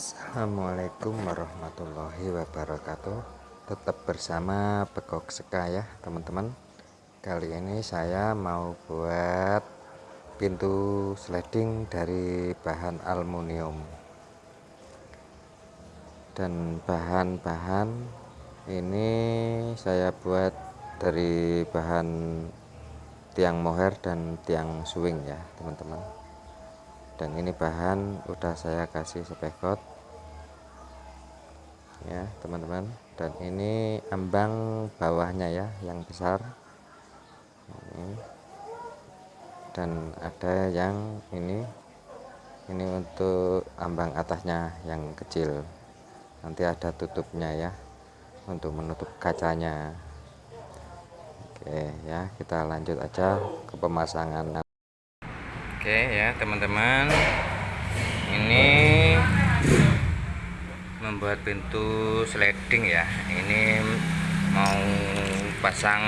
Assalamualaikum warahmatullahi wabarakatuh. Tetap bersama Pekok Seka ya teman-teman. Kali ini saya mau buat pintu sliding dari bahan aluminium. Dan bahan-bahan ini saya buat dari bahan tiang mohair dan tiang swing ya teman-teman. Dan ini bahan udah saya kasih spekot ya teman-teman. Dan ini ambang bawahnya ya yang besar. Ini. dan ada yang ini. Ini untuk ambang atasnya yang kecil. Nanti ada tutupnya ya untuk menutup kacanya. Oke ya kita lanjut aja ke pemasangan. Oke ya teman-teman. Ini membuat pintu sliding ya. Ini mau pasang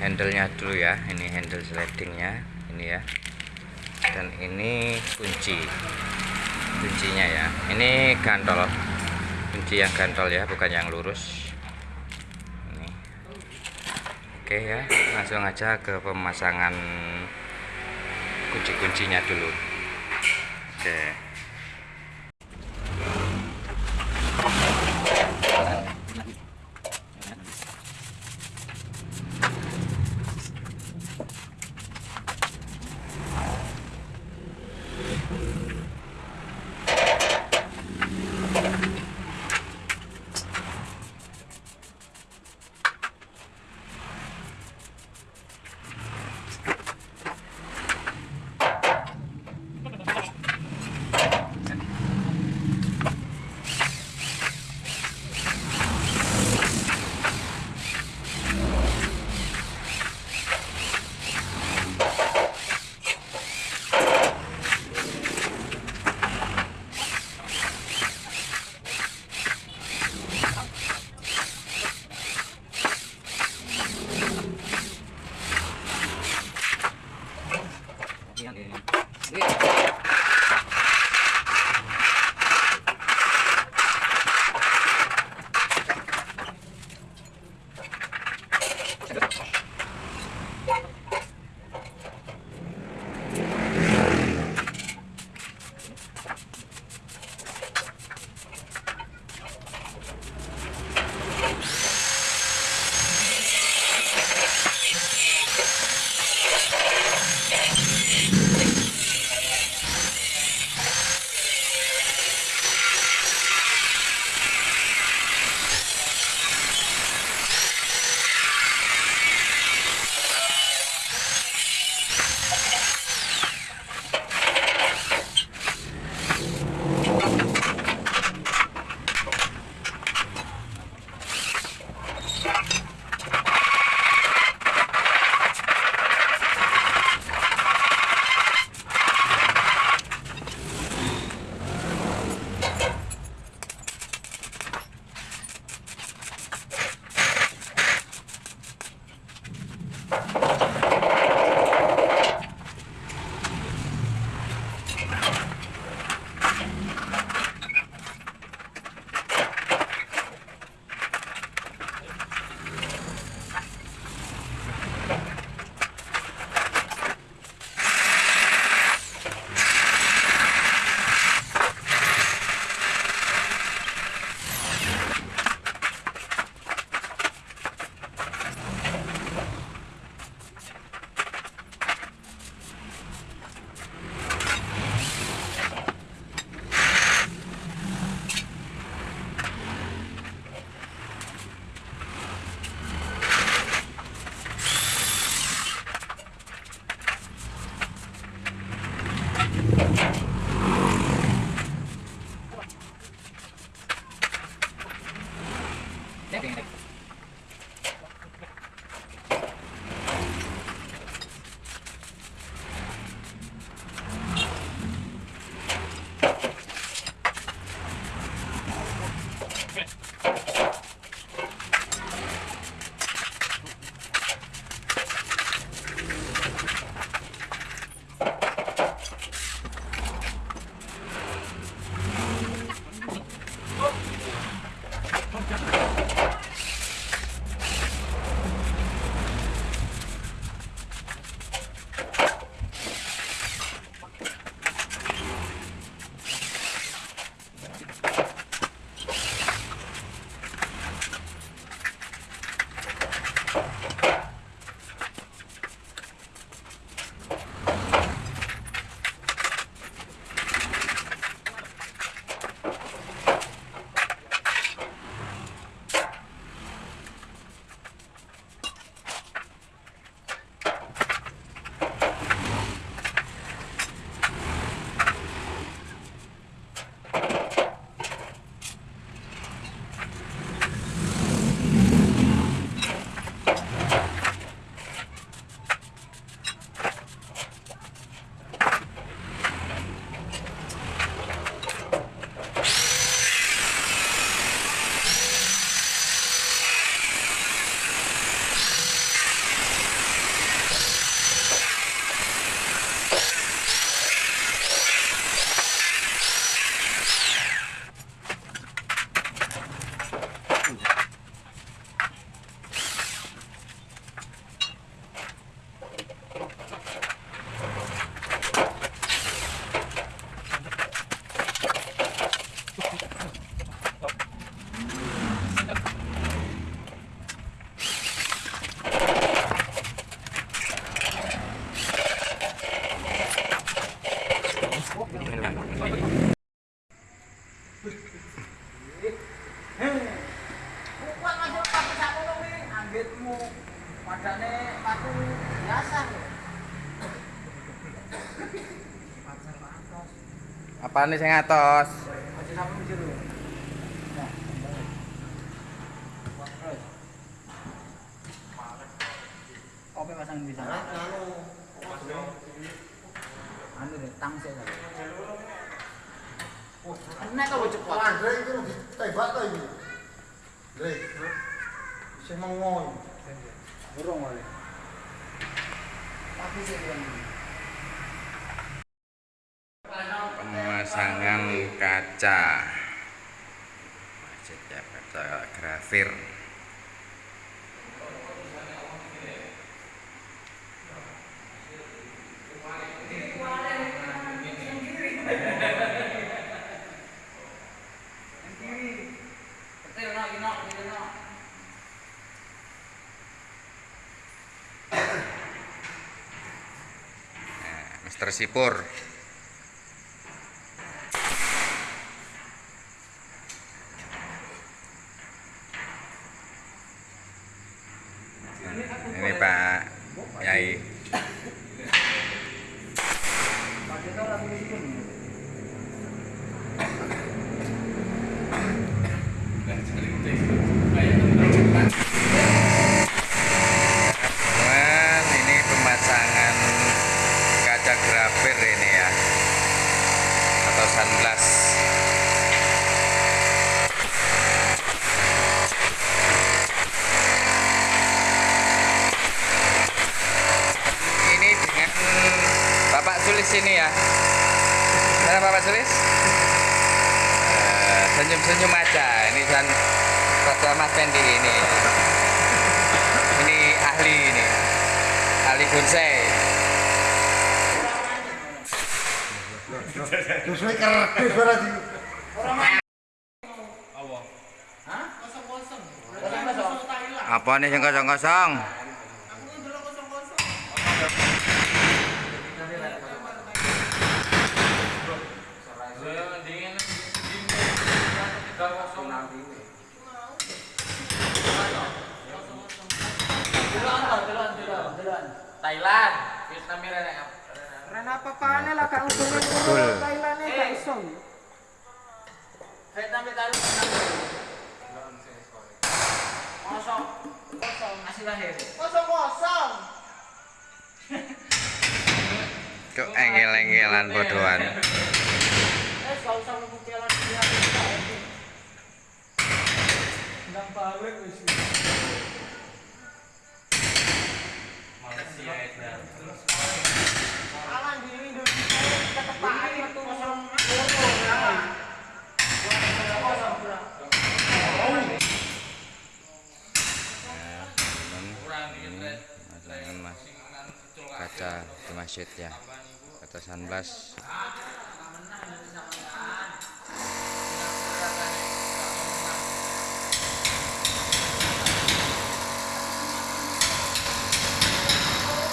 handlenya dulu ya. Ini handle slidingnya ini ya. Dan ini kunci. Kuncinya ya. Ini gantol. Kunci yang gantol ya bukan yang lurus. Ini. oke ya langsung aja ke pemasangan kunci-kuncinya dulu. Oke Sing atos? Jero. Nah, terus. Kopi pasang di sana. Anu deh, tang sih. Oh, enak kok cepet. Andre itu ditembak to iki. Lha, sing mengon. Burung oleh. Tapi sih kan. Pemasangan kaca. Grafir. Ini nak, ini nak. Nah, Mister Sipur. Ini Pak Yai. Pakai tau lagu di situ. Teman, ini pemasangan kaca grafir ini ya. Atau sunblock. Ini dengan Bapak Sulis ini ya. Mana Bapak Sulis? Eh, Senyum-senyum aja. Ini kan pada Mas Fendi ini ini ahli ini Terus kowe ora di apa nih yang kosong apa-apaan lah kak untuk menurut Thailand ini kak iso kosong. Kosong. Masih lahir. Kosong kosong. Kok engel-engelan bodohan. masjid ya. Kaca sunblock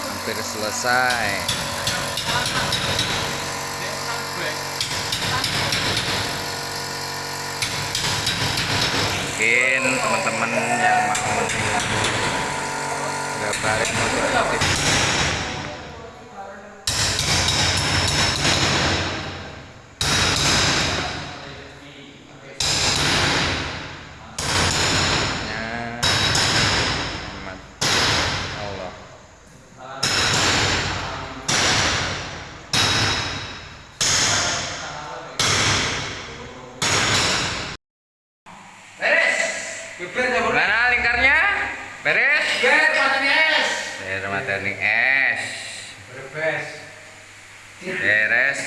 hampir selesai. Mungkin teman-teman yang mau gambarin motif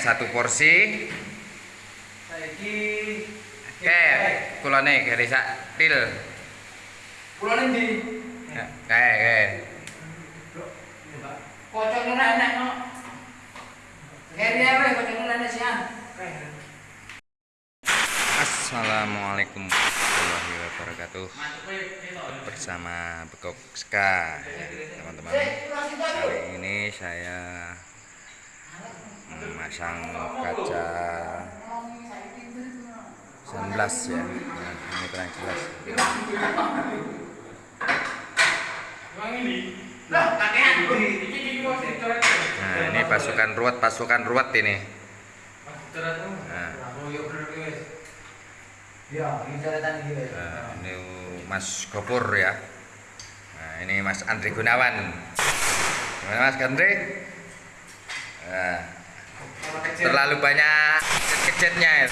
satu porsi. Saiki Oke, kulone garis til. pulau ndi? Oke, oke. Kocoknya enak no. Keri apa kocoknya enak sih an? Assalamualaikum warahmatullahi wabarakatuh. Ya. Bersama Bekok Ska ya, teman-teman. Kali ini saya memasang kaca 19 ya. Nah, ini kurang jelas. Nah, ini pasukan ruwet, pasukan ruwet ini. Nah, Ya, ini coretan iki wis. nah, ini Mas Gopur ya. Nah, ini Mas Andri Gunawan. Gimana Mas Andri? Nah, terlalu banyak kecetnya ya.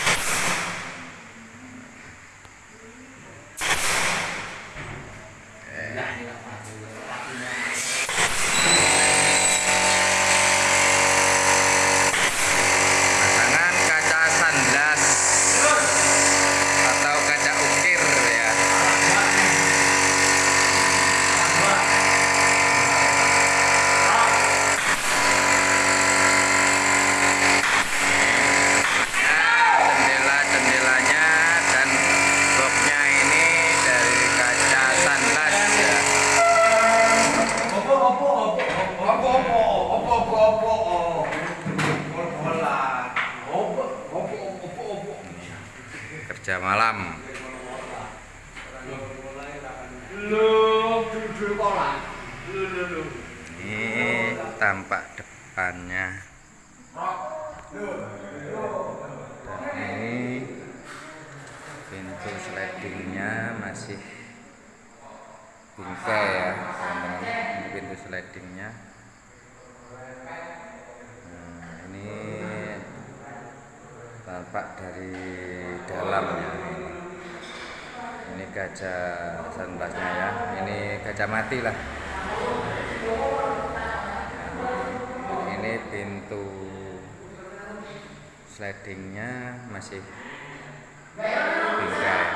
Malam. lu duduk kola lu lu lu Ini tampak depannya. Dan ini pintu slidingnya masih bingkai ya teman-teman. Ini pintu slidingnya. Nah, ini tampak dari dalamnya ini. Ini kaca sunblasnya ya. Ini kaca mati lah. Ini pintu slidingnya masih bingkai.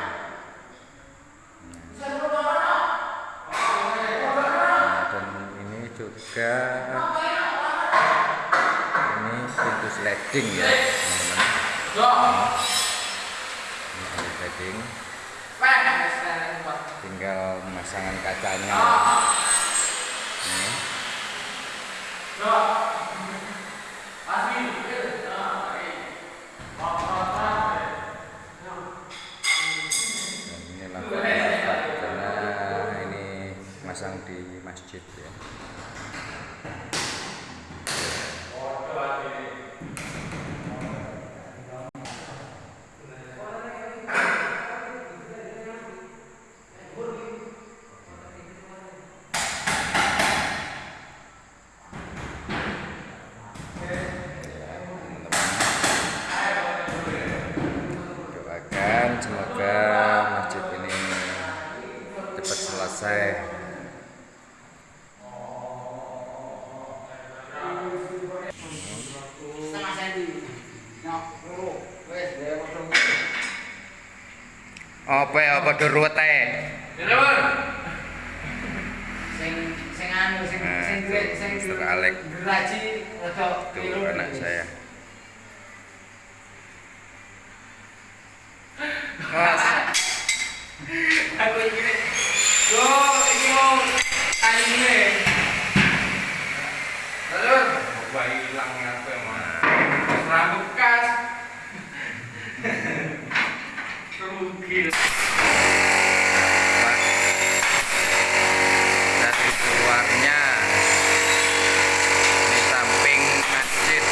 Nah, dan ini juga ini pintu sliding ya. Ini sliding. Tinggal pemasangan kacanya. Ini. Dan ini lampu tempat karena ini masang di masjid ya. doakan semoga masjid ini cepat selesai setengah senti nyok wes dia potong ya apa durut ae sing sing anu sing Nah, sing duwe sing rada itu anak saya. Mas, aku iki nek yo iki mau anime Lalu, bayi hilang apa emang? Rambut bekas. Rugi. Pak. dari keluarnya di samping masjid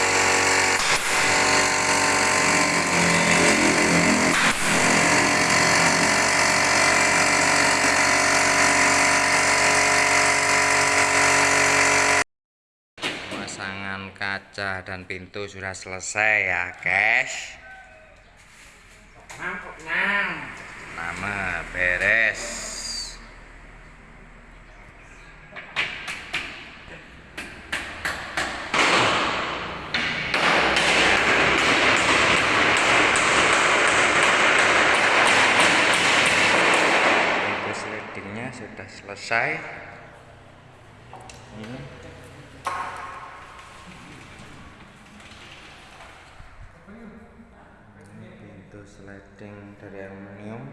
pemasangan kaca dan pintu sudah selesai ya guys nama beres. Pintu slidingnya sudah selesai. Ini plating dari aluminium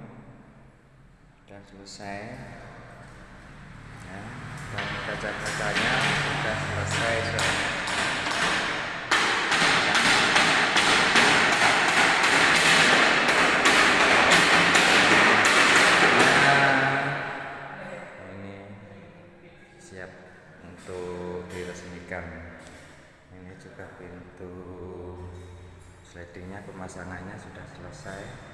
dan selesai. Ya, dan kaca-kacanya sudah selesai soalnya siap untuk ini juga pintu slidingnya pemasangannya sudah selesai.